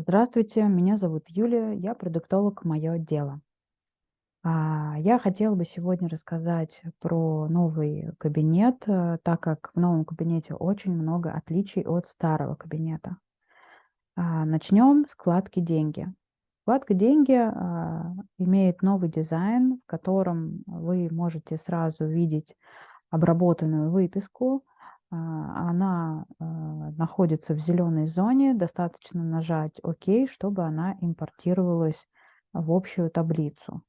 Здравствуйте, меня зовут Юлия, я продуктолог «Мое дело». А, Я хотела бы сегодня рассказать про новый кабинет, э, так как в новом кабинете очень много отличий от старого кабинета. А, Начнем с вкладки «Деньги». Вкладка «Деньги» а, имеет новый дизайн, в котором вы можете сразу видеть обработанную выписку, она, а, находится в зеленой зоне. Достаточно нажать "Ок", чтобы она импортировалась в общую таблицу.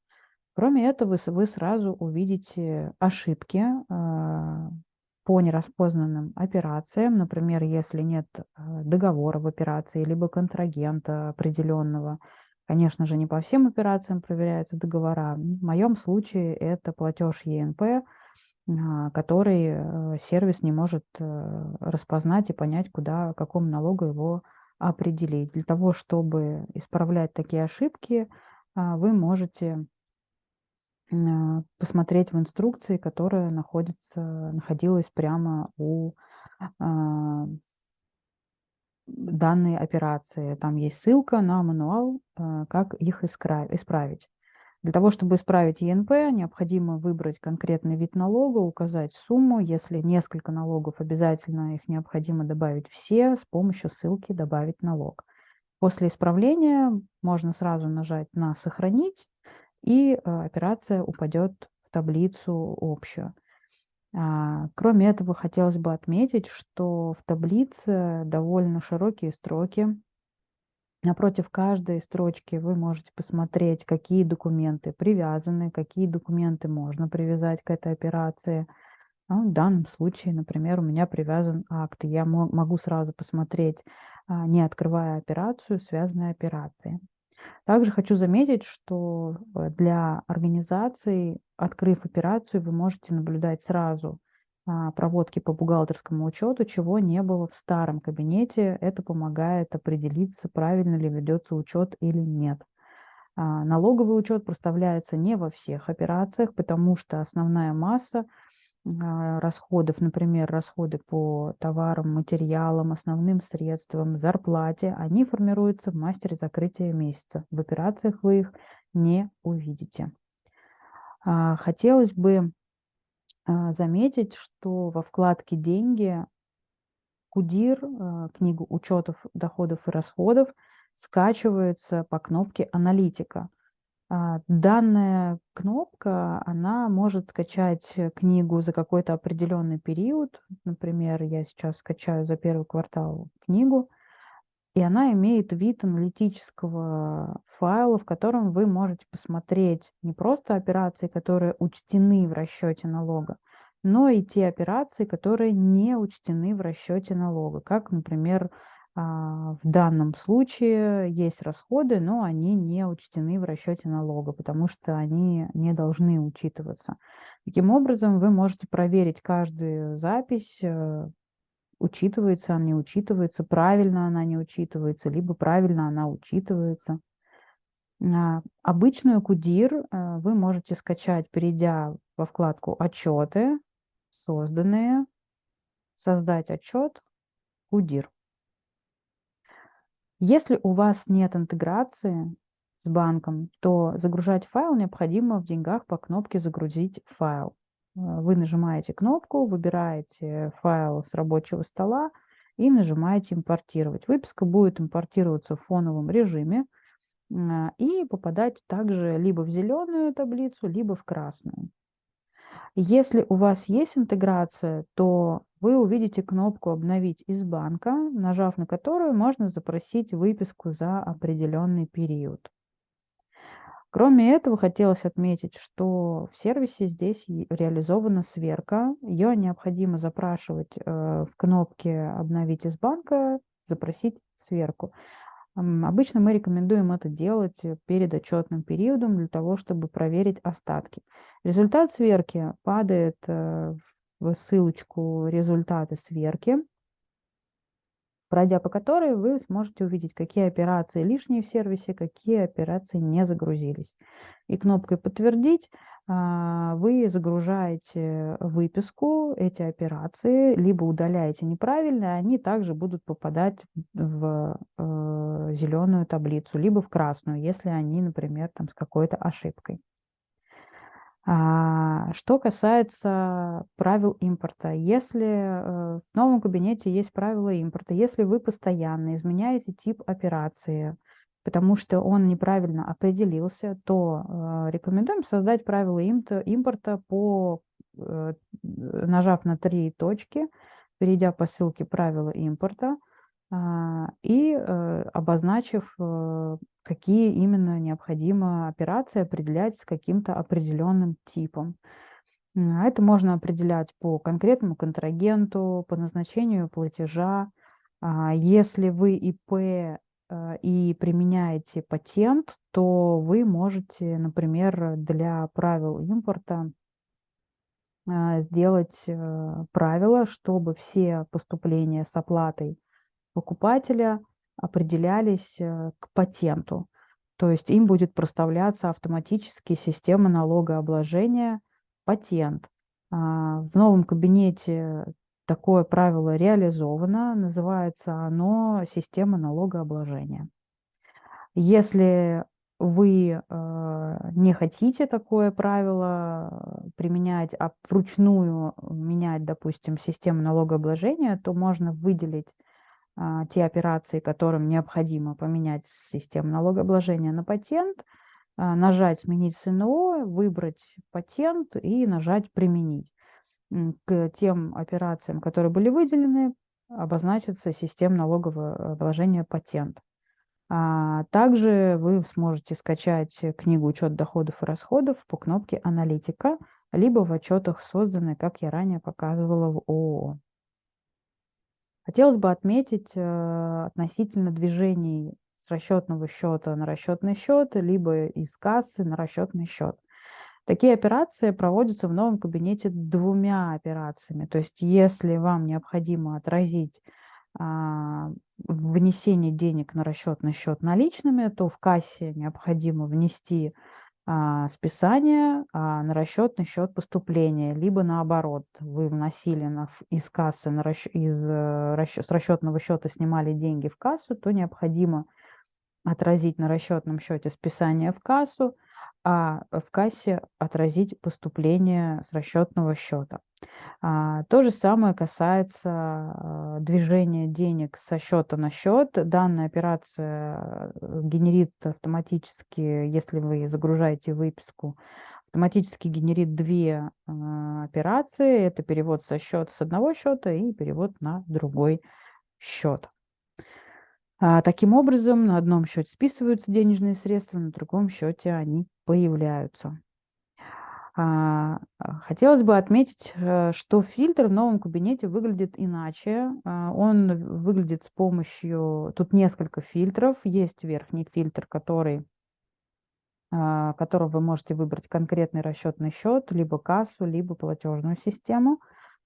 Кроме этого, вы сразу увидите ошибки, а, по нераспознанным операциям. Например, если нет, договора в операции либо контрагента определенного. Конечно же, не по всем операциям проверяются договора. В моем случае это платеж ЕНП а, который э, сервис не может э, распознать и понять, куда, какому налогу его определить. Для того, чтобы исправлять такие ошибки, а, вы можете а, посмотреть в инструкции, которая находится, находилась прямо у данной операции. Там есть ссылка на мануал, как их исправить. Для того, чтобы исправить ЕНП, необходимо выбрать конкретный вид налога, указать сумму. Если несколько налогов, обязательно их необходимо добавить все с помощью ссылки «Добавить налог». После исправления можно сразу нажать на «Сохранить», и э, операция упадет в таблицу общую. А, кроме этого, хотелось бы отметить, что в таблице довольно широкие строки, Напротив каждой строчки вы можете посмотреть, какие документы привязаны, какие документы можно привязать к этой операции. Ну, в данном случае, например, у меня привязан акт, я могу сразу посмотреть, а, не открывая операцию, связанные операции. Также хочу заметить, что э, для организации, открыв операцию, вы можете наблюдать сразу проводки по бухгалтерскому учету, чего не было в старом кабинете. Это помогает определиться, правильно ли ведется учет или нет. А, налоговый учет проставляется не во всех операциях, потому что основная масса а, расходов, например, расходы по товарам, материалам, основным средствам, зарплате, они формируются в мастере закрытия месяца. В операциях вы их не увидите. Хотелось бы а, заметить, что во вкладке «Деньги» КУДИР, а, книгу учетов доходов и расходов, скачивается по кнопке «Аналитика». А, данная кнопка, она может скачать книгу за какой-то определенный период. Например, я сейчас скачаю за первый квартал книгу, и она имеет вид аналитического файла, в котором вы можете посмотреть не просто операции, которые учтены в расчете налога, но и те операции, которые не учтены в расчете налога. Как, например, а, в данном случае есть расходы, но они не учтены в расчете налога, потому что они не должны учитываться. Таким образом, вы можете проверить каждую запись, э, учитывается она, не учитывается, правильно она не учитывается, либо правильно она учитывается. А, обычную КУДИР э, вы можете скачать, перейдя во вкладку «Отчеты», «Созданные», «Создать отчет», КУДИР. Если у вас нет интеграции с банком, то загружать файл необходимо в деньгах по кнопке «Загрузить файл». Э, вы нажимаете кнопку, выбираете файл с рабочего стола и нажимаете «Импортировать». Выписка будет импортироваться в фоновом режиме а, и попадать также либо в зеленую таблицу, либо в красную. Если у вас есть интеграция, то вы увидите кнопку «Обновить из банка», нажав на которую можно запросить выписку за определенный период. Кроме этого, хотелось отметить, что в сервисе здесь реализована сверка. Ее необходимо запрашивать э, в кнопке «Обновить из банка», запросить сверку. Обычно мы рекомендуем это делать перед отчетным периодом для того, чтобы проверить остатки. Результат сверки падает э, в ссылочку «Результаты сверки», пройдя по которой вы сможете увидеть, какие операции лишние в сервисе, какие операции не загрузились. И кнопкой «Подтвердить» а, вы загружаете выписку, эти операции, либо удаляете неправильно, они также будут попадать в э, зеленую таблицу, либо в красную, если они, например, там с какой-то ошибкой. А, что касается правил импорта, если э, в новом кабинете есть правила импорта, если вы постоянно изменяете тип операции, потому что он неправильно определился, то э, рекомендуем создать правила импорта по, э, нажав на три точки, перейдя по ссылке правила импорта и обозначив какие именно необходимо операции определять с каким-то определенным типом. А это можно определять по конкретному контрагенту, по назначению платежа. А если вы ИП э, и применяете патент, то вы можете, например, для правил импорта э, сделать э, правило, чтобы все поступления с оплатой покупателя определялись э, к патенту. То есть им будет проставляться автоматически система налогообложения патент. А, в новом кабинете такое правило реализовано, называется оно система налогообложения. Если вы э, не хотите такое правило применять, а вручную менять, допустим, систему налогообложения, то можно выделить те операции, которым необходимо поменять систему налогообложения на патент, а, нажать «Сменить СНО», выбрать патент и нажать «Применить». К тем операциям, которые были выделены, обозначится система налогового обложения патент. А также вы сможете скачать книгу «Учет доходов и расходов» по кнопке «Аналитика», либо в отчетах, созданной, как я ранее показывала, в ООО. Хотелось бы отметить э, относительно движений с расчетного счета на расчетный счет, либо из кассы на расчетный счет. Такие операции проводятся в новом кабинете двумя операциями. То есть если вам необходимо отразить а, внесение денег на расчетный счет наличными, то в кассе необходимо внести а, списание а, на расчетный счет поступления, либо наоборот, вы вносили на, из кассы, на расч, из, э, расчет, с расчетного счета снимали деньги в кассу, то необходимо отразить на расчетном счете списание в кассу, а в кассе отразить поступление с расчетного счета. А, то же самое касается а, движения денег со счета на счет. Данная операция э, генерит автоматически, если вы загружаете выписку, автоматически генерит две а, операции. Это перевод со счета с одного счета и перевод на другой счет. Таким образом, на одном счете списываются денежные средства, на другом счете они появляются. А, хотелось бы отметить, э, что фильтр в новом кабинете выглядит иначе. А, он выглядит с помощью... Тут несколько фильтров. Есть верхний фильтр, который, а, которого вы можете выбрать конкретный расчетный счет, либо кассу, либо платежную систему.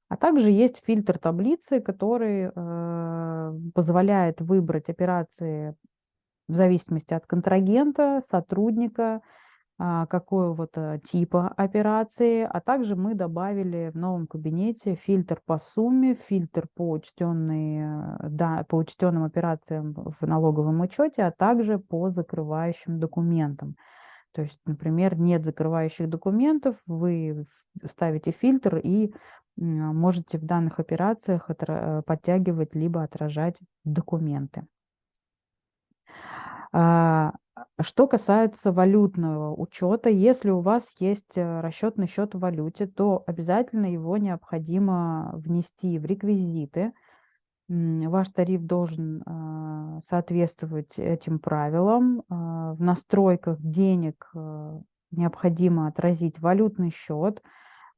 А также есть фильтр таблицы, который э, позволяет выбрать операции в зависимости от контрагента, сотрудника, а, какого-то типа операции, а также мы добавили в новом кабинете фильтр по сумме, фильтр по, учтенные, да, по учтенным операциям в налоговом учете, а также по закрывающим документам. То есть, например, нет закрывающих документов, вы ставите фильтр и можете в данных операциях подтягивать либо отражать документы. А, что касается валютного учета, если у вас есть э, расчетный счет в валюте, то обязательно его необходимо внести в реквизиты. Ваш тариф должен а, соответствовать этим правилам. А, в настройках денег э, необходимо отразить валютный счет.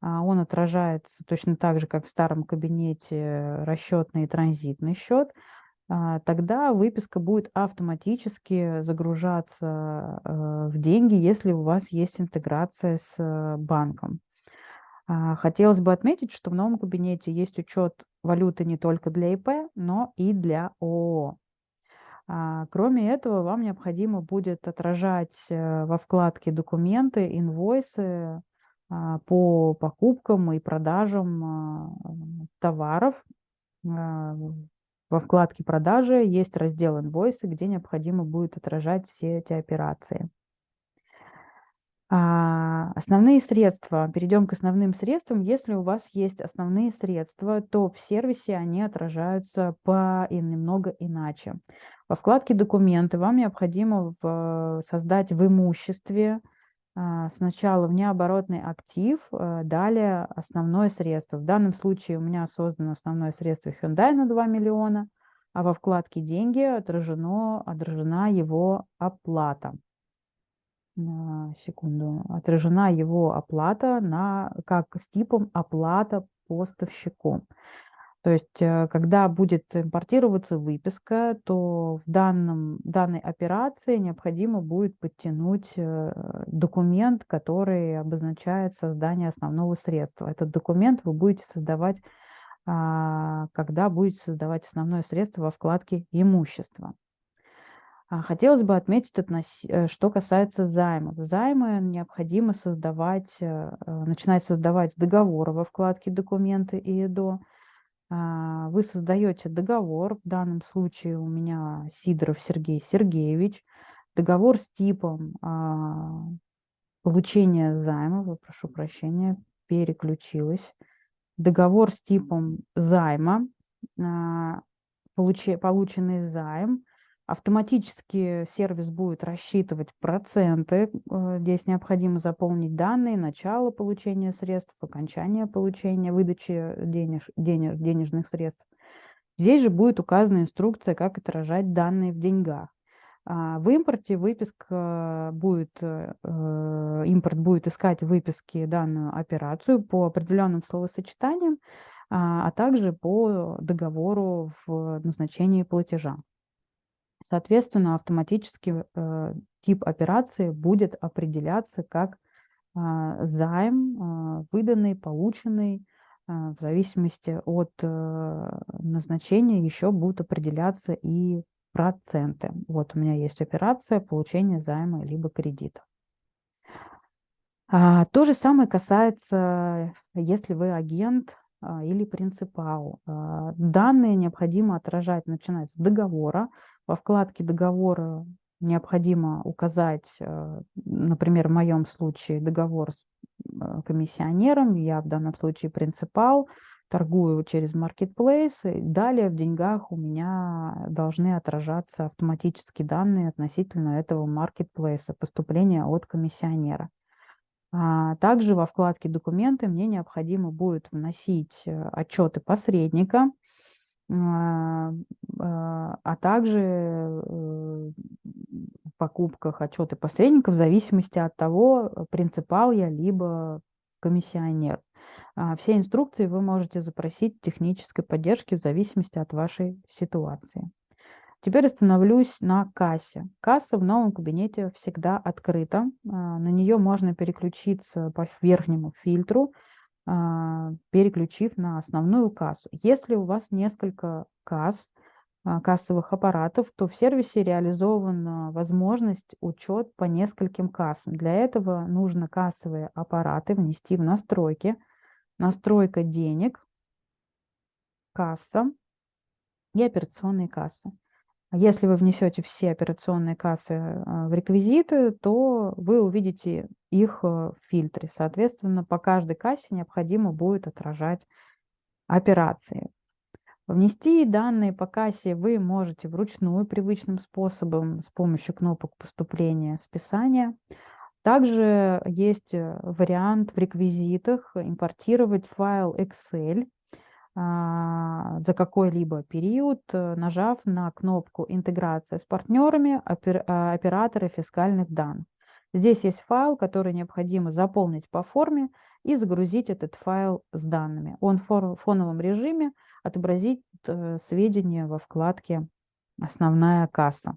Он отражается точно так же, как в старом кабинете расчетный и транзитный счет – а, тогда выписка будет автоматически загружаться э, в деньги, если у вас есть интеграция с э, банком. А, хотелось бы отметить, что в новом кабинете есть учет валюты не только для ИП, но и для ООО. А, кроме этого, вам необходимо будет отражать э, во вкладке «Документы», «Инвойсы» а, по покупкам и продажам а, товаров. А, во вкладке «Продажи» есть раздел «Инвойсы», где необходимо будет отражать все эти операции. Основные средства. Перейдем к основным средствам. Если у вас есть основные средства, то в сервисе они отражаются по и немного иначе. Во вкладке «Документы» вам необходимо создать в имуществе а, сначала внеоборотный актив, а, далее основное средство. В данном случае у меня создано основное средство Hyundai на 2 миллиона, а во вкладке «Деньги» отражено, отражена его оплата. Секунду. Отражена его оплата на, как с типом оплата поставщику. То есть, э, когда будет импортироваться выписка, то в данном, данной операции необходимо будет подтянуть э, документ, который обозначает создание основного средства. Этот документ вы будете создавать, а, когда будете создавать основное средство во вкладке «Имущество». А, хотелось бы отметить, э, что касается займов. Займы необходимо создавать, начинать создавать договоры во вкладке «Документы» и «ИДО», а, вы создаете договор, в данном случае у меня Сидоров Сергей Сергеевич, договор с типом а, получения займа, прошу прощения, переключилась, договор с типом займа, а, полученный займ, Автоматически сервис будет рассчитывать проценты. Э, здесь необходимо заполнить данные начала получения средств, окончания получения, выдачи денеж, денеж, денежных средств. Здесь же будет указана инструкция, как отражать данные в деньгах. А, в импорте выписка будет, э, импорт будет искать в выписке данную операцию по определенным словосочетаниям, а, а также по договору в назначении платежа. Соответственно, автоматически э, тип операции будет определяться как э, займ, э, выданный, полученный, э, в зависимости от э, назначения еще будут определяться и проценты. Вот у меня есть операция получения займа либо кредита. А, то же самое касается, если вы агент а, или принципал. А, данные необходимо отражать, начинать с договора, во вкладке договора необходимо указать, э, например, в моем случае договор с э, комиссионером, я в данном случае принципал, торгую через marketplace, и далее в деньгах у меня должны отражаться автоматически данные относительно этого маркетплейса, поступления от комиссионера. А также во вкладке «Документы» мне необходимо будет вносить э, отчеты посредника, а, а, а также э, покупках отчеты посредников в зависимости от того, принципал я либо комиссионер. А, все инструкции вы можете запросить технической поддержки в зависимости от вашей ситуации. Теперь остановлюсь на кассе. Касса в новом кабинете всегда открыта. На нее можно переключиться по верхнему фильтру переключив на основную кассу. Если у вас несколько касс, а, кассовых аппаратов, то в сервисе реализована возможность учет по нескольким кассам. Для этого нужно кассовые аппараты внести в настройки. Настройка денег, касса и операционные кассы. Если вы внесете все операционные кассы а, в реквизиты, то вы увидите их э, в фильтре. Соответственно, по каждой кассе необходимо будет отражать операции. Внести данные по кассе вы можете вручную привычным способом с помощью кнопок поступления, списания. Также есть э, вариант в реквизитах импортировать файл Excel за какой-либо период, э, нажав на кнопку «Интеграция с партнерами», а, операторы фискальных данных. Здесь есть файл, который необходимо заполнить по форме и загрузить этот файл с данными. Он в фоновом режиме отобразит э, сведения во вкладке «Основная касса».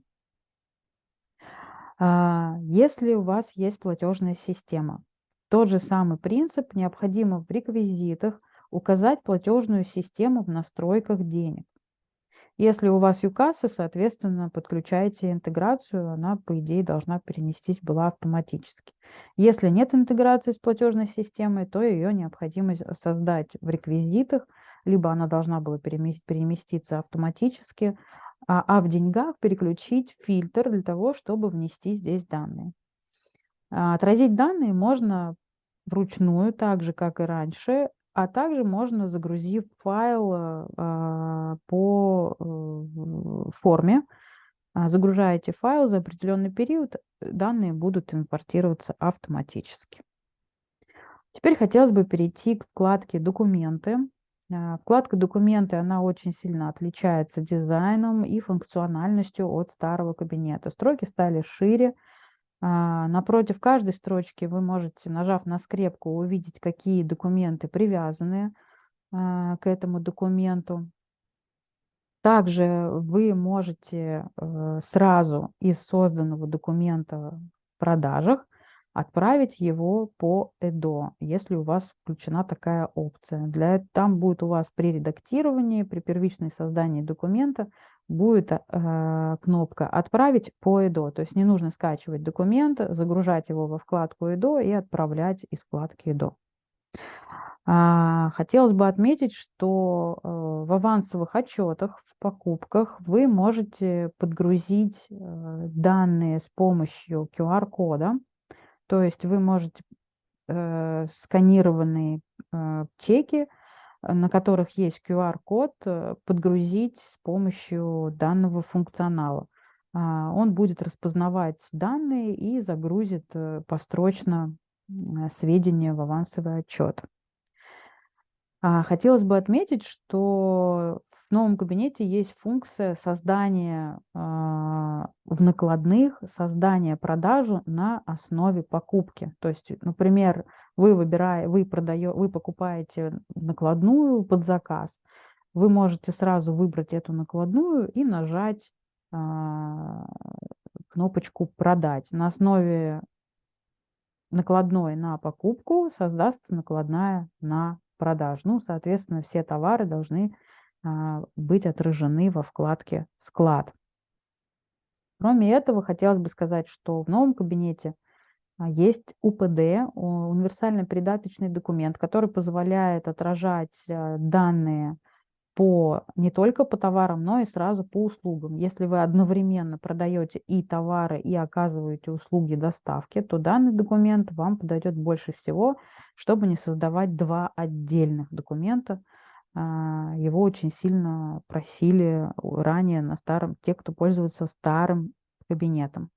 А, если у вас есть платежная система, тот же самый принцип необходимо в реквизитах указать платежную систему в настройках денег. Если у вас ЮКАСа, соответственно, подключайте интеграцию, она, по идее, должна перенестись была автоматически. Если нет интеграции с платежной системой, то ее необходимо создать в реквизитах, либо она должна была переместиться автоматически, а, а в деньгах переключить фильтр для того, чтобы внести здесь данные. А, отразить данные можно вручную, так же, как и раньше, а также можно, загрузив файл а, по э, форме, а, загружаете файл за определенный период, данные будут импортироваться автоматически. Теперь хотелось бы перейти к вкладке «Документы». А, вкладка «Документы» она очень сильно отличается дизайном и функциональностью от старого кабинета. Строки стали шире, напротив каждой строчки вы можете, нажав на скрепку, увидеть, какие документы привязаны а, к этому документу. Также вы можете э, сразу из созданного документа в продажах отправить его по ЭДО, если у вас включена такая опция. Для там будет у вас при редактировании, при первичной создании документа будет э, кнопка «Отправить по ЭДО». То есть не нужно скачивать документ, загружать его во вкладку ЭДО и отправлять из вкладки ЭДО. А, хотелось бы отметить, что э, в авансовых отчетах, в покупках вы можете подгрузить э, данные с помощью QR-кода. То есть вы можете э, сканированные чеки на которых есть QR-код, э, подгрузить с помощью данного функционала. А, он будет распознавать данные и загрузит э, построчно сведения в авансовый отчет. А, хотелось бы отметить, что в новом кабинете есть функция создания а, в накладных, создания продажи на основе покупки. То есть, например, вы, выбираете, вы, продаете, вы покупаете накладную под заказ, вы можете сразу выбрать эту накладную и нажать а, кнопочку «Продать». На основе накладной на покупку создастся накладная на продажу. Ну, соответственно, все товары должны а, быть отражены во вкладке «Склад». Кроме этого, хотелось бы сказать, что в новом кабинете есть УПД, универсальный придаточный документ, который позволяет отражать а, данные по, не только по товарам, но и сразу по услугам. Если вы одновременно продаете и товары, и оказываете услуги доставки, то данный документ вам подойдет больше всего, чтобы не создавать два отдельных документа, а, его очень сильно просили ранее на старом, те, кто пользуется старым кабинетом.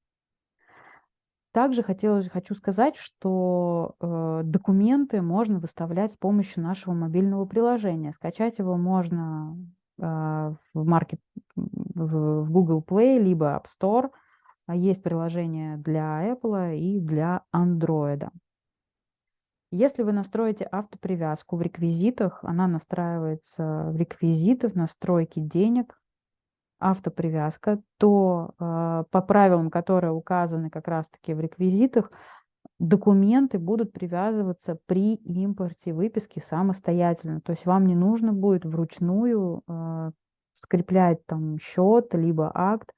Также хотелось, хочу сказать, что э, документы можно выставлять с помощью нашего мобильного приложения. Скачать его можно э, в, market, в, в Google Play, либо App Store. Есть приложение для Apple и для Android. Если вы настроите автопривязку в реквизитах, она настраивается в реквизитах, настройки денег, автопривязка, то э, по правилам, которые указаны как раз-таки в реквизитах, документы будут привязываться при импорте выписки самостоятельно. То есть вам не нужно будет вручную э, скреплять там счет, либо акт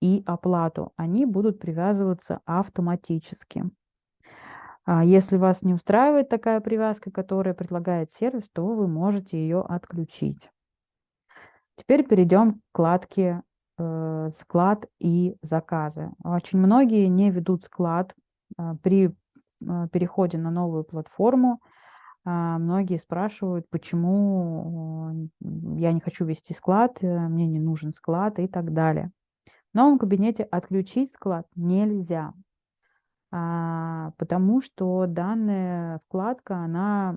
и оплату. Они будут привязываться автоматически. А если вас не устраивает такая привязка, которая предлагает сервис, то вы можете ее отключить. Теперь перейдем к вкладке э, «Склад и заказы». Очень многие не ведут склад э, при э, переходе на новую платформу. Э, многие спрашивают, почему я не хочу вести склад, мне не нужен склад и так далее. В новом кабинете отключить склад нельзя. А, потому что данная вкладка, она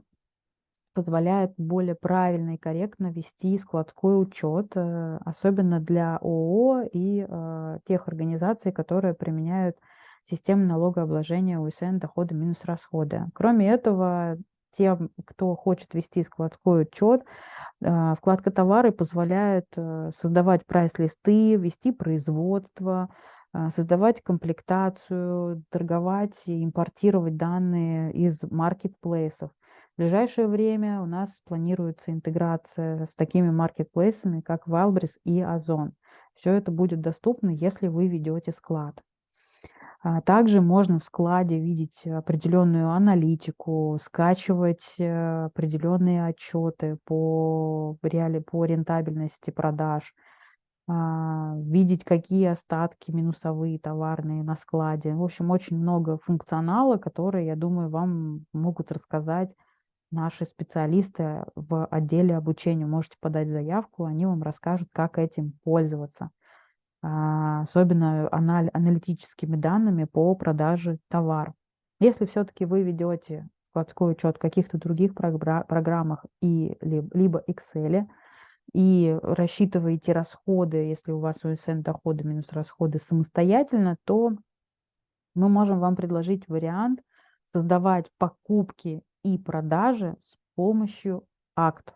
позволяет более правильно и корректно вести складской учет, э, особенно для ООО и э, тех организаций, которые применяют систему налогообложения УСН доходы минус расходы. Кроме этого, тем, кто хочет вести складской учет, э, вкладка товары позволяет создавать прайс-листы, вести производство, создавать комплектацию, торговать и импортировать данные из маркетплейсов. В ближайшее время у нас планируется интеграция с такими маркетплейсами, как Wildberries и Озон. Все это будет доступно, если вы ведете склад. А также можно в складе видеть определенную аналитику, скачивать э, определенные отчеты по, реали, по рентабельности продаж, а, видеть, какие остатки минусовые товарные на складе. В общем, очень много функционала, которые, я думаю, вам могут рассказать наши специалисты в отделе обучения. Можете подать заявку, они вам расскажут, как этим пользоваться. А, особенно аналитическими данными по продаже товара. Если все-таки вы ведете складской учет в каких-то других программах и либо Excel, и рассчитываете расходы, если у вас УСН доходы минус расходы самостоятельно, то мы можем вам предложить вариант создавать покупки и продажи с помощью актов.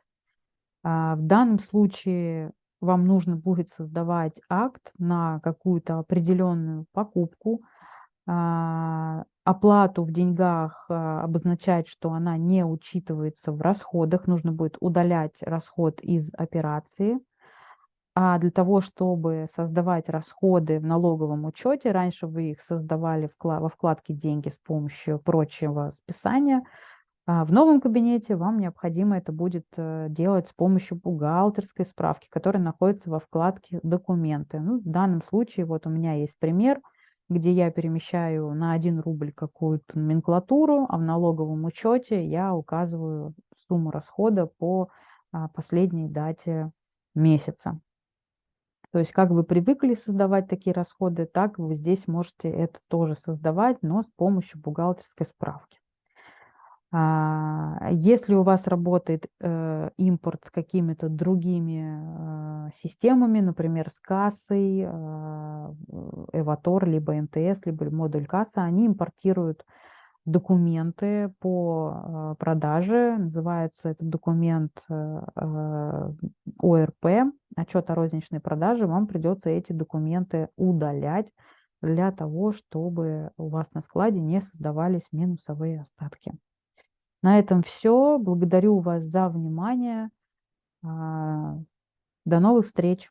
А, в данном случае вам нужно будет создавать акт на какую-то определенную покупку, а, оплату в деньгах а, обозначать, что она не учитывается в расходах, нужно будет удалять расход из операции. А для того, чтобы создавать расходы в налоговом учете, раньше вы их создавали во вкладке «Деньги» с помощью прочего списания – в новом кабинете вам необходимо это будет э, делать с помощью бухгалтерской справки, которая находится во вкладке «Документы». Ну, в данном случае вот у меня есть пример, где я перемещаю на 1 рубль какую-то номенклатуру, а в налоговом учете я указываю сумму расхода по а, последней дате месяца. То есть как вы привыкли создавать такие расходы, так вы здесь можете это тоже создавать, но с помощью бухгалтерской справки. А, если у вас работает э, импорт с какими-то другими э, системами, например, с кассой, э, Эватор, либо МТС, либо модуль касса, они импортируют документы по продаже. Называется этот документ ОРП, отчет о розничной продаже. Вам придется эти документы удалять для того, чтобы у вас на складе не создавались минусовые остатки. На этом все. Благодарю вас за внимание. А, до новых встреч!